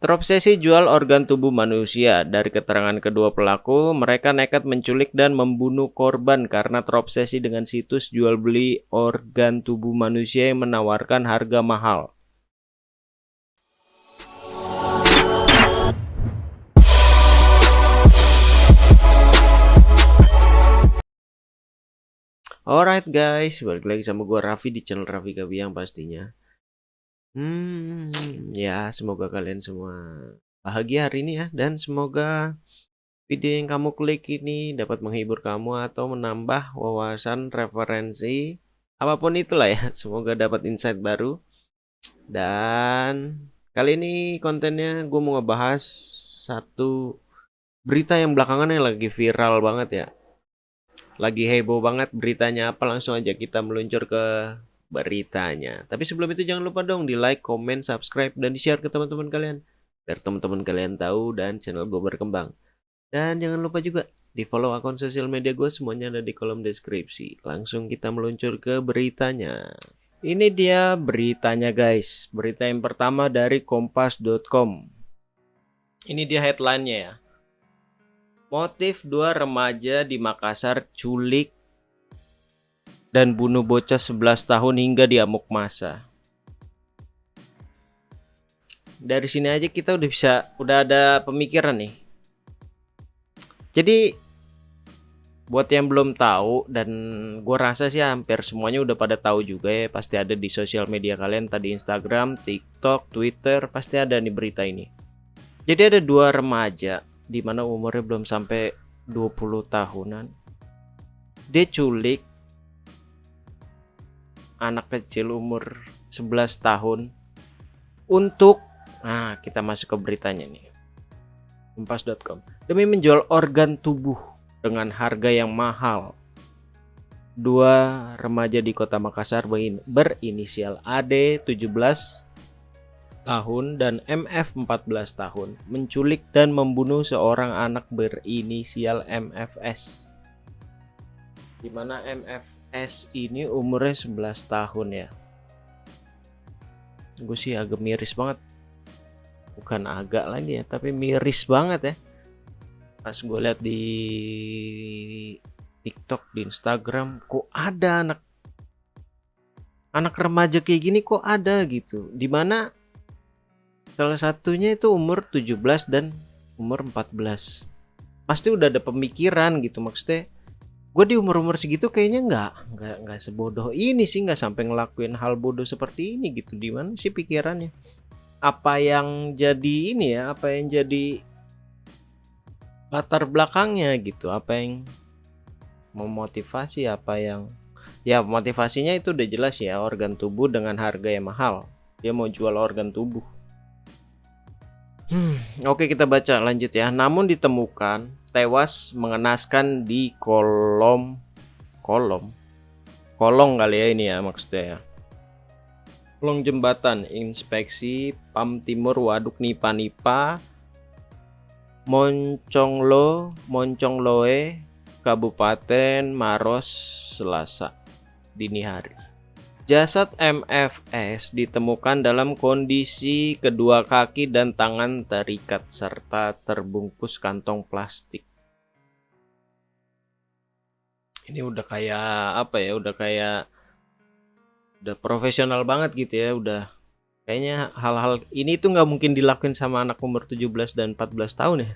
Terobsesi jual organ tubuh manusia. Dari keterangan kedua pelaku, mereka nekat menculik dan membunuh korban karena terobsesi dengan situs jual beli organ tubuh manusia yang menawarkan harga mahal. Alright guys, balik lagi sama gue Raffi di channel Raffi Kabiang pastinya. Hmm, ya semoga kalian semua bahagia hari ini ya dan semoga video yang kamu klik ini dapat menghibur kamu atau menambah wawasan referensi apa pun itulah ya. Semoga dapat insight baru. Dan kali ini kontennya gue mau ngebahas satu berita yang belakangan yang lagi viral banget ya. Lagi heboh banget beritanya apa langsung aja kita meluncur ke beritanya. Tapi sebelum itu jangan lupa dong di like, comment, subscribe, dan di share ke teman-teman kalian. Biar teman-teman kalian tahu dan channel gue berkembang. Dan jangan lupa juga di follow akun sosial media gue semuanya ada di kolom deskripsi. Langsung kita meluncur ke beritanya. Ini dia beritanya guys. Berita yang pertama dari kompas.com. Ini dia headline-nya ya. Motif dua remaja di Makassar culik dan bunuh bocah 11 tahun hingga diamuk masa. Dari sini aja kita udah bisa udah ada pemikiran nih. Jadi buat yang belum tahu dan gue rasa sih hampir semuanya udah pada tahu juga ya pasti ada di sosial media kalian tadi Instagram, TikTok, Twitter pasti ada nih berita ini. Jadi ada dua remaja di mana umurnya belum sampai 20 tahunan. Dia culik anak kecil umur 11 tahun untuk nah kita masuk ke beritanya nih. Kompas.com demi menjual organ tubuh dengan harga yang mahal dua remaja di kota Makassar berinisial AD 17 tahun dan MF 14 tahun menculik dan membunuh seorang anak berinisial MFS di mana MF S ini umurnya 11 tahun ya. Gue sih agak miris banget. Bukan agak lagi ya tapi miris banget ya. Pas gue lihat di TikTok di Instagram kok ada anak anak remaja kayak gini kok ada gitu. Di mana salah satunya itu umur 17 dan umur 14 pasti udah ada pemikiran gitu maksudnya gue di umur umur segitu kayaknya nggak nggak nggak sebodoh ini sih nggak sampai ngelakuin hal bodoh seperti ini gitu. Di mana sih pikirannya? Apa yang jadi ini ya apa yang jadi latar belakangnya gitu? Apa yang memotivasi? Apa yang ya motivasinya itu udah jelas ya organ tubuh dengan harga yang mahal. Dia mau jual organ tubuh. Hmm, oke kita baca lanjut ya. Namun ditemukan tewas mengenaskan di kolom kolom? Kolong kali ya ini ya maksudnya ya. Kolong jembatan inspeksi Pam Timur Waduk Nipa Nipa Monconglo Moncongloe Kabupaten Maros Selasa dini hari Jasad MFS ditemukan dalam kondisi kedua kaki dan tangan terikat serta terbungkus kantong plastik. Ini udah kayak apa ya? Udah kayak udah profesional banget gitu ya, udah kayaknya hal-hal ini tuh nggak mungkin dilakuin sama anak umur 17 dan 14 tahun ya.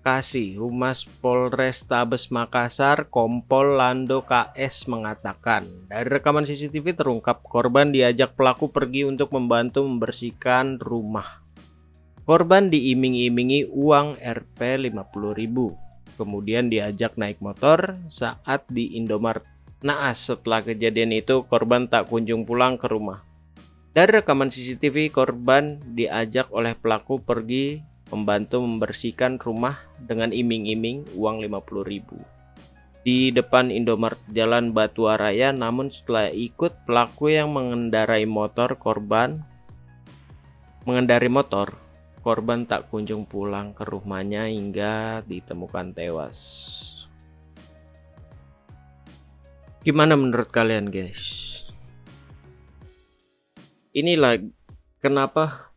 Kasih Humas Polrestabes Makassar Kompol Lando KS mengatakan dari rekaman CCTV terungkap korban diajak pelaku pergi untuk membantu membersihkan rumah. Korban diiming-imingi uang Rp 50.000. Kemudian diajak naik motor saat di Indomaret. Naas setelah kejadian itu korban tak kunjung pulang ke rumah. Dari rekaman CCTV korban diajak oleh pelaku pergi membantu membersihkan rumah dengan iming-iming uang 50.000 di depan Indomaret Jalan Batua Raya namun setelah ikut pelaku yang mengendarai motor korban mengendari motor korban tak kunjung pulang ke rumahnya hingga ditemukan tewas. Gimana menurut kalian guys? Inilah kenapa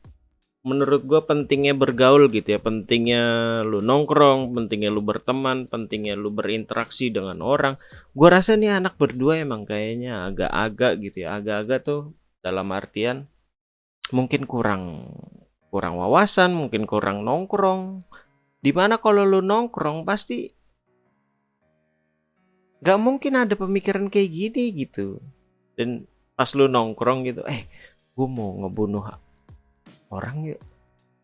menurut gue pentingnya bergaul gitu ya. Pentingnya lu nongkrong pentingnya lu berteman pentingnya lu berinteraksi dengan orang. Gue rasa nih anak berdua emang kayaknya agak-agak gitu ya. Agak-agak tuh dalam artian mungkin kurang kurang wawasan mungkin kurang nongkrong. Di mana kalau lu nongkrong pasti gak mungkin ada pemikiran kayak gini gitu. Dan pas lu nongkrong gitu eh gue mau ngebunuh orang yuk.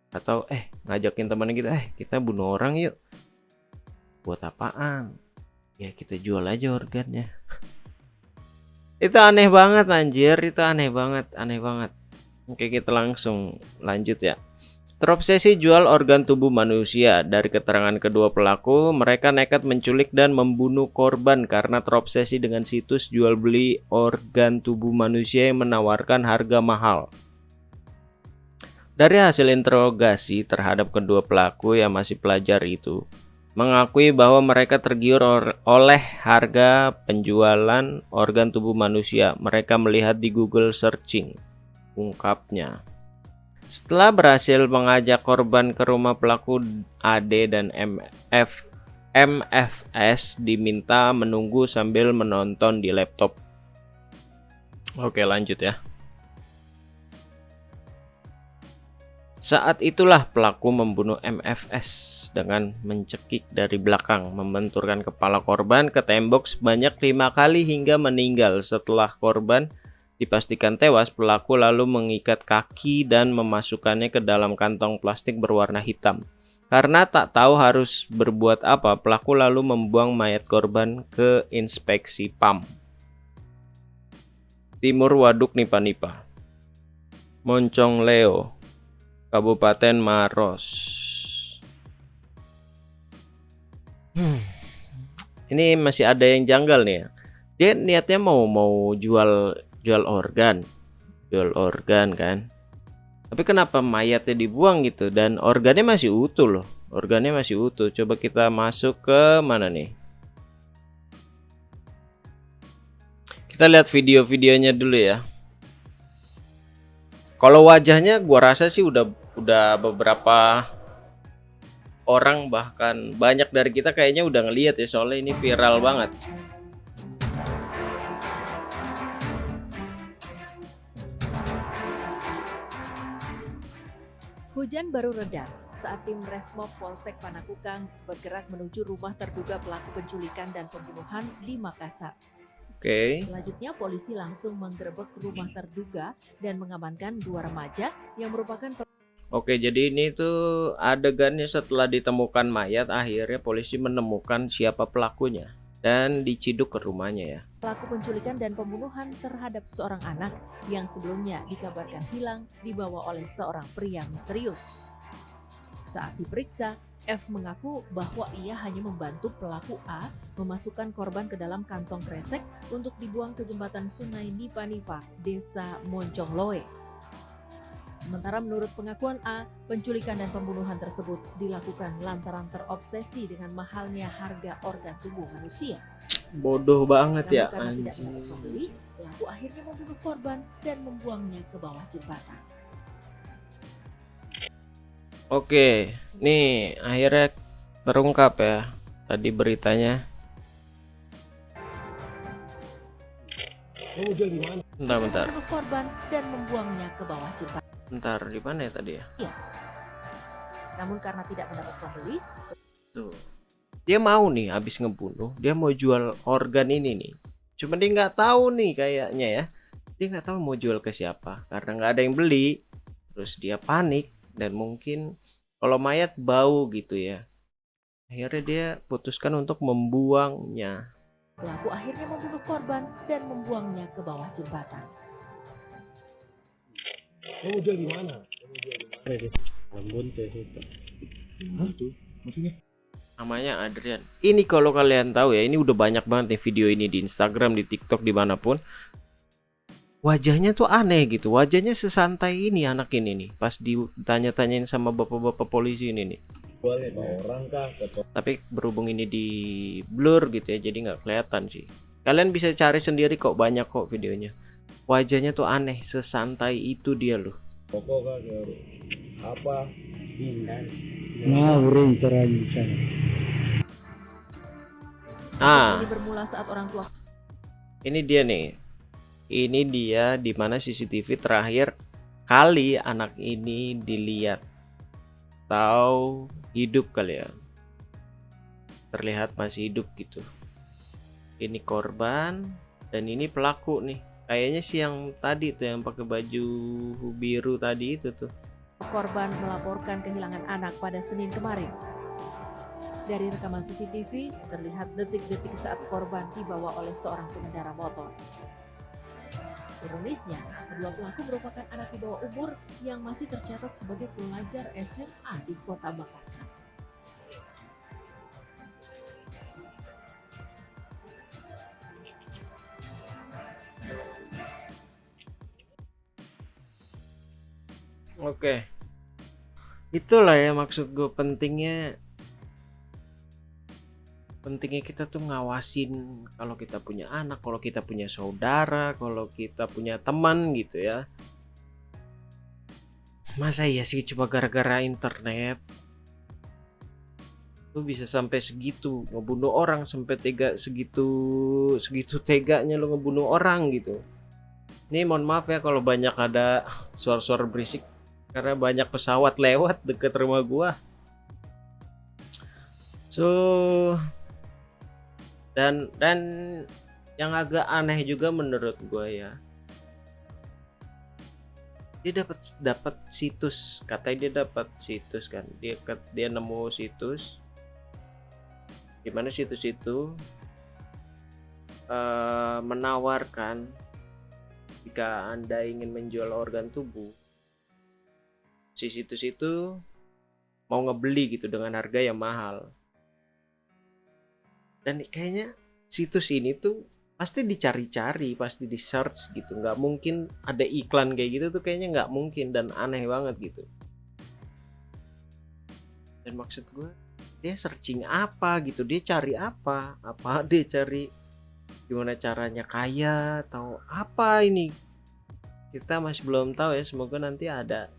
Atau eh ngajakin temannya kita eh kita bunuh orang yuk. Buat apaan? Ya kita jual aja organnya. Itu aneh banget anjir. Itu aneh banget aneh banget. Oke kita langsung lanjut ya. Terobsesi jual organ tubuh manusia. Dari keterangan kedua pelaku, mereka nekat menculik dan membunuh korban karena terobsesi dengan situs jual beli organ tubuh manusia yang menawarkan harga mahal. Dari hasil interogasi terhadap kedua pelaku yang masih pelajar itu, mengakui bahwa mereka tergiur oleh harga penjualan organ tubuh manusia. Mereka melihat di Google searching, ungkapnya. Setelah berhasil mengajak korban ke rumah pelaku AD dan MF, MFS diminta menunggu sambil menonton di laptop. Oke lanjut ya. Saat itulah pelaku membunuh MFS dengan mencekik dari belakang, membenturkan kepala korban ke tembok sebanyak lima kali hingga meninggal. Setelah korban dipastikan tewas, pelaku lalu mengikat kaki dan memasukkannya ke dalam kantong plastik berwarna hitam. Karena tak tahu harus berbuat apa, pelaku lalu membuang mayat korban ke inspeksi PAM. Timur Waduk Nipa-Nipa Moncong Leo Kabupaten Maros. Hmm. Ini masih ada yang janggal nih ya. Dia niatnya mau mau jual jual organ, jual organ kan. Tapi kenapa mayatnya dibuang gitu dan organnya masih utuh loh. Organnya masih utuh. Coba kita masuk ke mana nih? Kita lihat video-videonya dulu ya. Kalau wajahnya gua rasa sih udah udah beberapa orang bahkan banyak dari kita kayaknya udah ngeliat ya soalnya ini viral banget. Hujan baru reda saat tim Resmob Polsek Panakukang bergerak menuju rumah terduga pelaku penculikan dan pembunuhan di Makassar. Oke. Okay. Selanjutnya polisi langsung menggerebek rumah terduga dan mengamankan dua remaja yang merupakan Oke, jadi ini tuh adegannya setelah ditemukan mayat, akhirnya polisi menemukan siapa pelakunya dan diciduk ke rumahnya ya. Pelaku penculikan dan pembunuhan terhadap seorang anak yang sebelumnya dikabarkan hilang dibawa oleh seorang pria misterius. Saat diperiksa, F mengaku bahwa ia hanya membantu pelaku A memasukkan korban ke dalam kantong kresek untuk dibuang ke jembatan sungai Nipa-Nipa, desa Moncongloe. Sementara menurut pengakuan A, penculikan dan pembunuhan tersebut dilakukan lantaran terobsesi dengan mahalnya harga organ tubuh manusia. Bodoh banget Namun ya karena tidak dapat pembeli, pelaku akhirnya membunuh korban dan membuangnya ke bawah jembatan. Oke, nih akhirnya terungkap ya tadi beritanya. Bentar, bentar. korban dan membuangnya ke bawah jembatan. Bentar, di mana ya tadi ya? Iya. Namun karena tidak mendapat pembeli, tuh. Dia mau nih habis ngebunuh, dia mau jual organ ini nih. Cuma dia nggak tahu nih kayaknya ya. Dia nggak tahu mau jual ke siapa karena nggak ada yang beli. Terus dia panik dan mungkin kalau mayat bau gitu ya akhirnya dia putuskan untuk membuangnya pelaku akhirnya membunuh korban dan membuangnya ke bawah jembatan kamu jual di mana? Ambon maksudnya? Namanya Adrian. Ini kalau kalian tahu ya ini udah banyak banget nih video ini di Instagram di TikTok di mana pun. Wajahnya tuh aneh gitu. Wajahnya sesantai ini anak ini nih. Pas ditanya-tanyain sama bapak-bapak polisi ini nih. Orang kah? Tapi berhubung ini di blur gitu ya jadi nggak kelihatan sih. Kalian bisa cari sendiri kok banyak kok videonya wajahnya tuh aneh sesantai itu dia loh apa Hindan. ngawurin terancam Kasus Ah, ini bermula saat orang tua ini dia nih. Ini dia di mana CCTV terakhir kali anak ini dilihat. Tahu hidup kali ya. Terlihat masih hidup gitu. Ini korban dan ini pelaku nih. Kayaknya sih yang tadi tuh yang pakai baju biru tadi itu tuh. korban melaporkan kehilangan anak pada Senin kemarin. Dari rekaman CCTV, terlihat detik-detik saat korban dibawa oleh seorang pengendara motor. Ironisnya, kedua pelaku merupakan anak di bawah umur yang masih tercatat sebagai pelajar SMA di kota Makassar. Oke. Itulah ya maksud gue pentingnya pentingnya kita tuh ngawasin kalau kita punya anak, kalau kita punya saudara, kalau kita punya teman gitu ya. Masa iya sih cuma gara-gara internet lu bisa sampai segitu ngebunuh orang sampai tega segitu segitu teganya lu ngebunuh orang gitu. Ini mohon maaf ya kalau banyak ada suara-suara berisik karena banyak pesawat lewat deket rumah gua. So dan dan yang agak aneh juga menurut gua ya. Dia dapat dapat situs, katanya dia dapat situs kan. Dia ket- dia nemu situs di mana situs itu eh, menawarkan jika Anda ingin menjual organ tubuh si situs itu mau ngebeli gitu dengan harga yang mahal. Dan kayaknya situs ini tuh pasti dicari-cari, pasti di search gitu. Nggak mungkin ada iklan kayak gitu tuh kayaknya nggak mungkin dan aneh banget gitu. Dan maksud gue dia searching apa gitu, dia cari apa, apa dia cari gimana caranya kaya atau apa ini kita masih belum tahu ya semoga nanti ada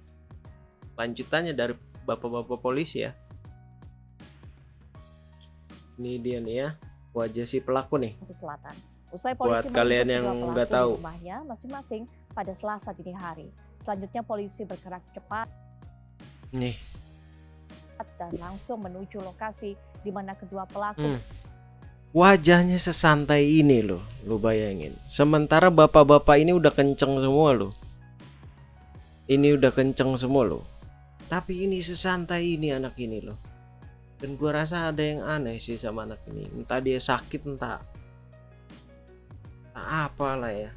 lanjutannya dari bapak-bapak polisi ya. Ini dia nih ya, wajah si pelaku nih. Selatan. Usai Buat polisi kalian meringkus yang nggak tahu. rumahnya masing-masing pada Selasa dini hari. Selanjutnya polisi bergerak cepat Nih, dan langsung menuju lokasi di mana kedua pelaku Hmm. wajahnya sesantai ini loh, lu bayangin. Sementara bapak-bapak ini udah kenceng semua loh. Ini udah kenceng semua loh. Tapi ini sesantai ini anak ini loh. Dan gua rasa ada yang aneh sih sama anak ini. Entah dia sakit, entah, entah apalah ya.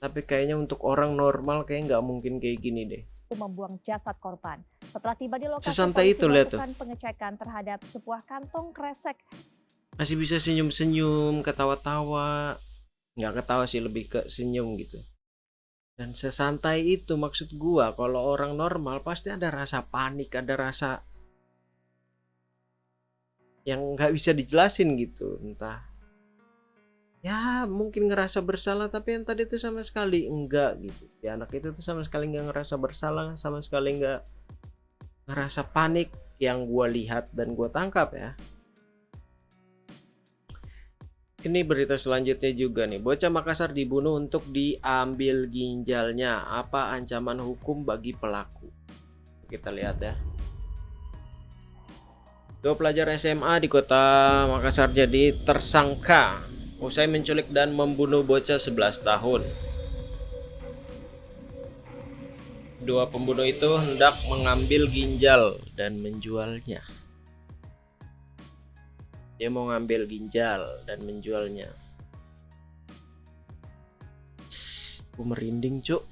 Tapi kayaknya untuk orang normal kayak nggak mungkin kayak gini deh. membuang jasad korban. Setelah tiba di lokasi Sesantai itu, lihat tuh. pengecekan terhadap sebuah kantong kresek masih bisa senyum-senyum, ketawa-tawa. Nggak ketawa sih, lebih ke senyum gitu. Dan sesantai itu maksud gua, kalau orang normal pasti ada rasa panik, ada rasa yang nggak bisa dijelasin gitu. Entah ya mungkin ngerasa bersalah tapi yang tadi tuh sama sekali enggak gitu ya anak itu tuh sama sekali nggak ngerasa bersalah sama sekali nggak ngerasa panik yang gua lihat dan gua tangkap ya ini berita selanjutnya juga nih. Bocah Makassar dibunuh untuk diambil ginjalnya. Apa ancaman hukum bagi pelaku? Kita lihat ya. Dua pelajar SMA di kota Makassar jadi tersangka usai menculik dan membunuh bocah 11 tahun. Dua pembunuh itu hendak mengambil ginjal dan menjualnya. Dia mau ngambil ginjal dan menjualnya. Gue merinding cuk.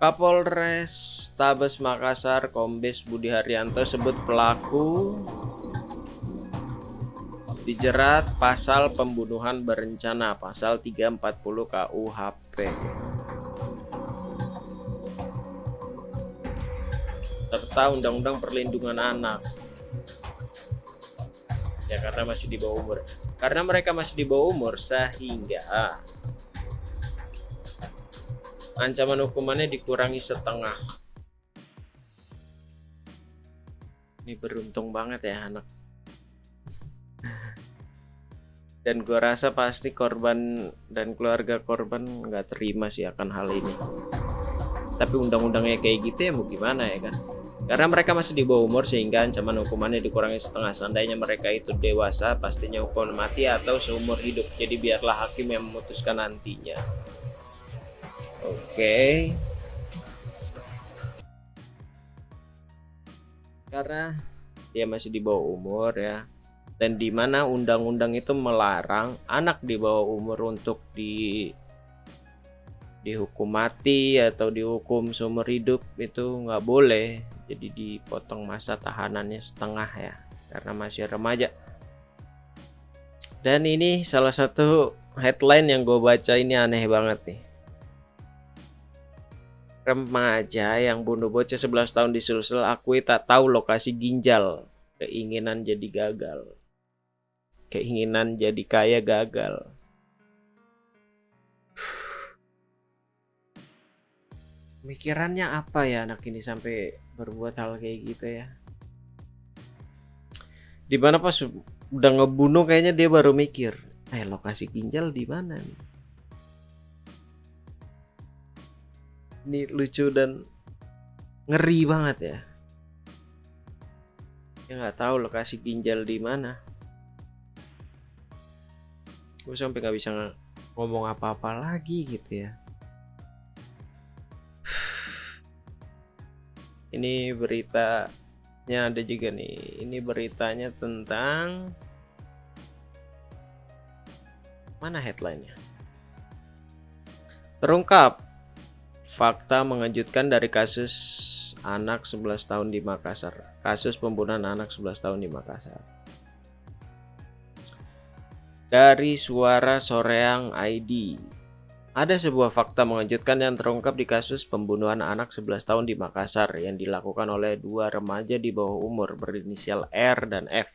Kapolres Tabes Makassar Kombes Budi Haryanto sebut pelaku dijerat pasal pembunuhan berencana pasal 340 KUHP. Serta Undang-Undang Perlindungan Anak. Ya karena masih di bawah umur. Karena mereka masih di bawah umur sehingga ancaman hukumannya dikurangi setengah ini beruntung banget ya anak dan gua rasa pasti korban dan keluarga korban nggak terima sih akan hal ini tapi undang-undangnya kayak gitu ya mau gimana ya kan karena mereka masih di bawah umur sehingga ancaman hukumannya dikurangi setengah. Seandainya mereka itu dewasa pastinya hukuman mati atau seumur hidup. Jadi biarlah hakim yang memutuskan nantinya. Oke. Karena dia masih di bawah umur ya. Dan di mana undang-undang itu melarang anak di bawah umur untuk di dihukum mati atau dihukum seumur hidup itu nggak boleh jadi dipotong masa tahanannya setengah ya karena masih remaja. Dan ini salah satu headline yang gue baca ini aneh banget nih. Remaja yang bunuh bocah 11 tahun di Sulsel akui tak tahu lokasi ginjal. Keinginan jadi gagal. Keinginan jadi kaya gagal. Mikirannya apa ya anak ini sampai berbuat hal kayak gitu ya? Di mana pas udah ngebunuh kayaknya dia baru mikir, eh lokasi ginjal di mana nih? Ini lucu dan ngeri banget ya. Ya nggak tahu lokasi ginjal di mana. Gue sampai nggak bisa ngomong apa-apa lagi gitu ya. Ini beritanya ada juga nih. Ini beritanya tentang mana headlinenya? Terungkap fakta mengejutkan dari kasus anak 11 tahun di Makassar. Kasus pembunuhan anak 11 tahun di Makassar. Dari suara Soreang ID ada sebuah fakta mengejutkan yang terungkap di kasus pembunuhan anak 11 tahun di Makassar yang dilakukan oleh dua remaja di bawah umur berinisial R dan F.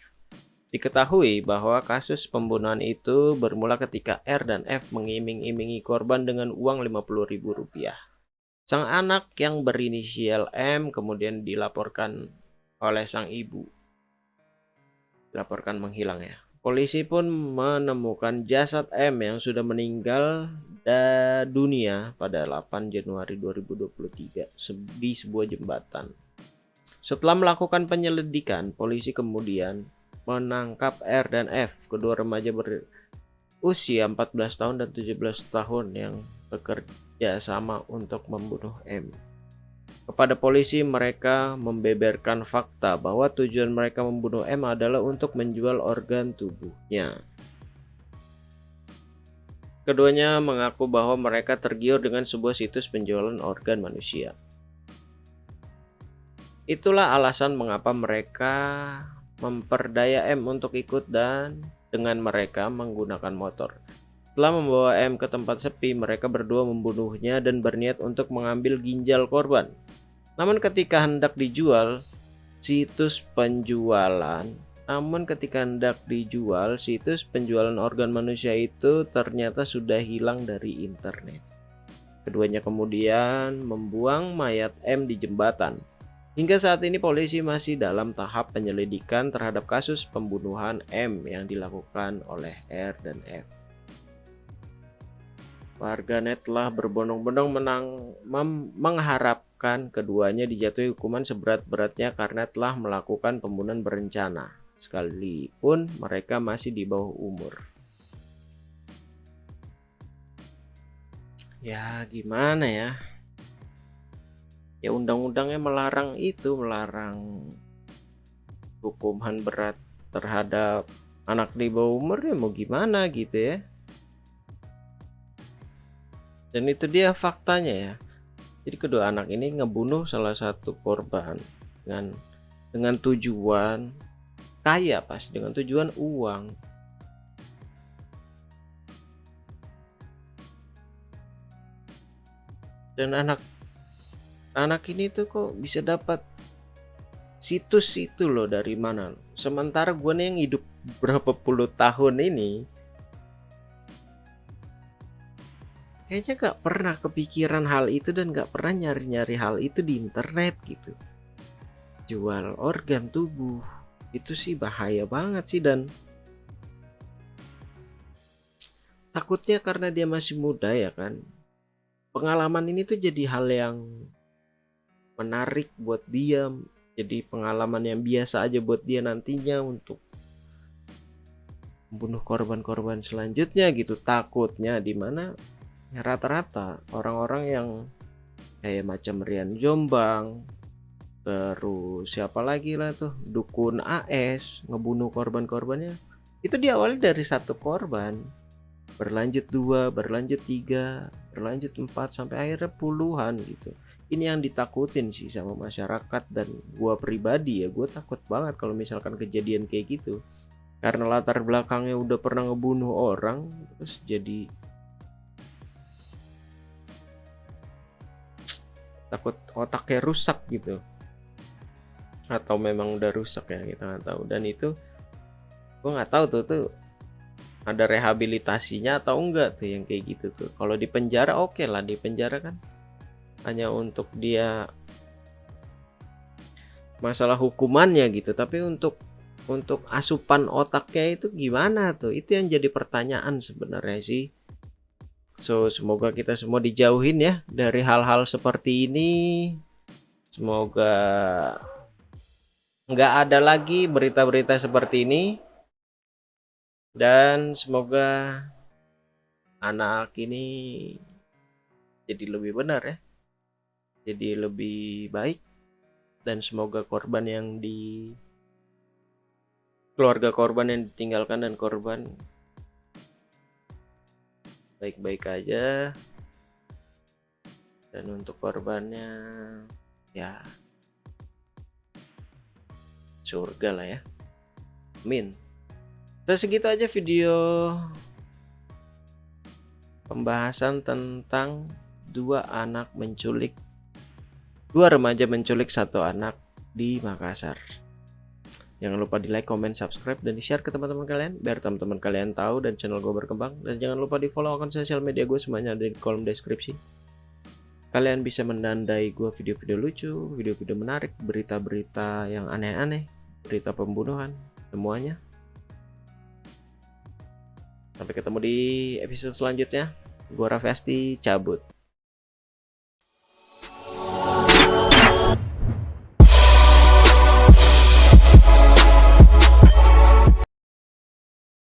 Diketahui bahwa kasus pembunuhan itu bermula ketika R dan F mengiming-imingi korban dengan uang Rp50.000. Sang anak yang berinisial M kemudian dilaporkan oleh sang ibu. Dilaporkan menghilang ya. Polisi pun menemukan jasad M yang sudah meninggal dunia pada 8 Januari 2023 di sebuah jembatan. Setelah melakukan penyelidikan, polisi kemudian menangkap R dan F, kedua remaja berusia 14 tahun dan 17 tahun yang bekerja sama untuk membunuh M. Kepada polisi, mereka membeberkan fakta bahwa tujuan mereka membunuh M adalah untuk menjual organ tubuhnya. Keduanya mengaku bahwa mereka tergiur dengan sebuah situs penjualan organ manusia. Itulah alasan mengapa mereka memperdaya M untuk ikut dan dengan mereka menggunakan motor. Setelah membawa M ke tempat sepi, mereka berdua membunuhnya dan berniat untuk mengambil ginjal korban. Namun ketika hendak dijual, situs penjualan namun ketika hendak dijual, situs penjualan organ manusia itu ternyata sudah hilang dari internet. Keduanya kemudian membuang mayat M di jembatan. Hingga saat ini polisi masih dalam tahap penyelidikan terhadap kasus pembunuhan M yang dilakukan oleh R dan F. Warganet telah berbondong-bondong menang mengharapkan keduanya dijatuhi hukuman seberat-beratnya karena telah melakukan pembunuhan berencana sekalipun mereka masih di bawah umur. Ya gimana ya? Ya undang-undangnya melarang itu, melarang hukuman berat terhadap anak di bawah umur ya mau gimana gitu ya. Dan itu dia faktanya ya. Jadi kedua anak ini ngebunuh salah satu korban dengan dengan tujuan kaya pas dengan tujuan uang. Dan anak anak ini tuh kok bisa dapat situs itu loh dari mana. Sementara gue nih yang hidup berapa puluh tahun ini kayaknya gak pernah kepikiran hal itu dan gak pernah nyari-nyari hal itu di internet gitu. Jual organ tubuh. Itu sih bahaya banget sih dan takutnya karena dia masih muda ya kan. Pengalaman ini tuh jadi hal yang menarik buat dia jadi pengalaman yang biasa aja buat dia nantinya untuk membunuh korban-korban selanjutnya gitu. Takutnya di mana rata-rata orang-orang yang kayak macam Rian Jombang terus siapa lagi lah tuh dukun AS ngebunuh korban-korbannya itu diawali dari satu korban. Berlanjut dua berlanjut tiga berlanjut empat sampai akhirnya puluhan gitu. Ini yang ditakutin sih sama masyarakat dan gua pribadi ya gue takut banget kalau misalkan kejadian kayak gitu. Karena latar belakangnya udah pernah ngebunuh orang terus jadi takut otaknya rusak gitu. Atau memang udah rusak ya kita nggak tahu. Dan itu gue nggak tahu tuh tuh ada rehabilitasinya atau enggak tuh yang kayak gitu tuh. Kalau di penjara oke okay lah di penjara kan. Hanya untuk dia masalah hukumannya gitu. Tapi untuk untuk asupan otaknya itu gimana tuh? Itu yang jadi pertanyaan sebenarnya sih so semoga kita semua dijauhin ya dari hal-hal seperti ini. Semoga nggak ada lagi berita-berita seperti ini. Dan semoga anak ini jadi lebih benar ya. Jadi lebih baik. Dan semoga korban yang di keluarga korban yang ditinggalkan dan korban baik-baik aja. Dan untuk korbannya ya surga lah ya. Min terus segitu aja video pembahasan tentang dua anak menculik dua remaja menculik satu anak di Makassar Jangan lupa di like, comment, subscribe, dan di share ke teman-teman kalian biar teman-teman kalian tahu dan channel gue berkembang. Dan jangan lupa di follow akun sosial media gue semuanya ada di kolom deskripsi. Kalian bisa menandai gue video-video lucu, video-video menarik, berita-berita yang aneh-aneh, berita pembunuhan, semuanya. Sampai ketemu di episode selanjutnya. Gue Raffi cabut.